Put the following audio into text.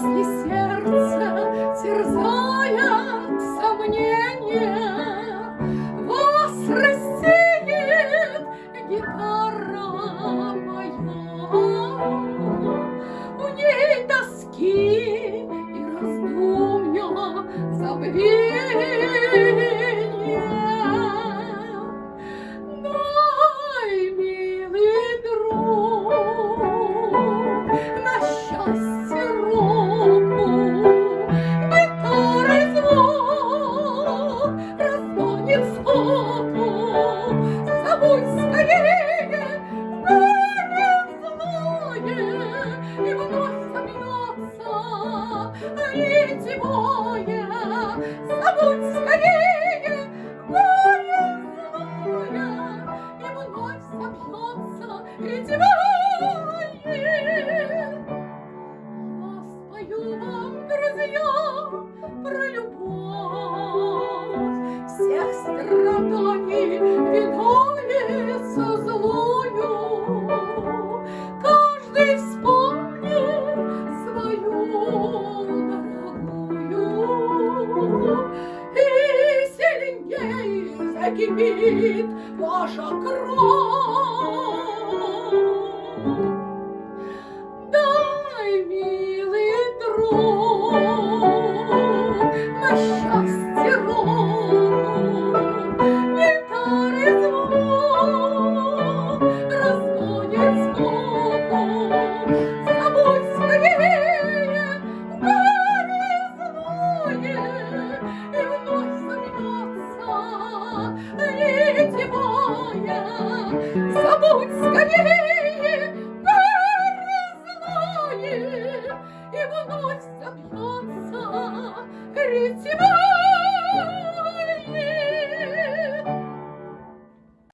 если сердце терзает сомнение, вас рассеет гитара моя. У ней тоски и раздумья забвения. Ретевое. Забудь скорее горе злое, и вновь собьется ретевое. Я вам, друзья, про любовь, закипит ваша кровь. Ретива!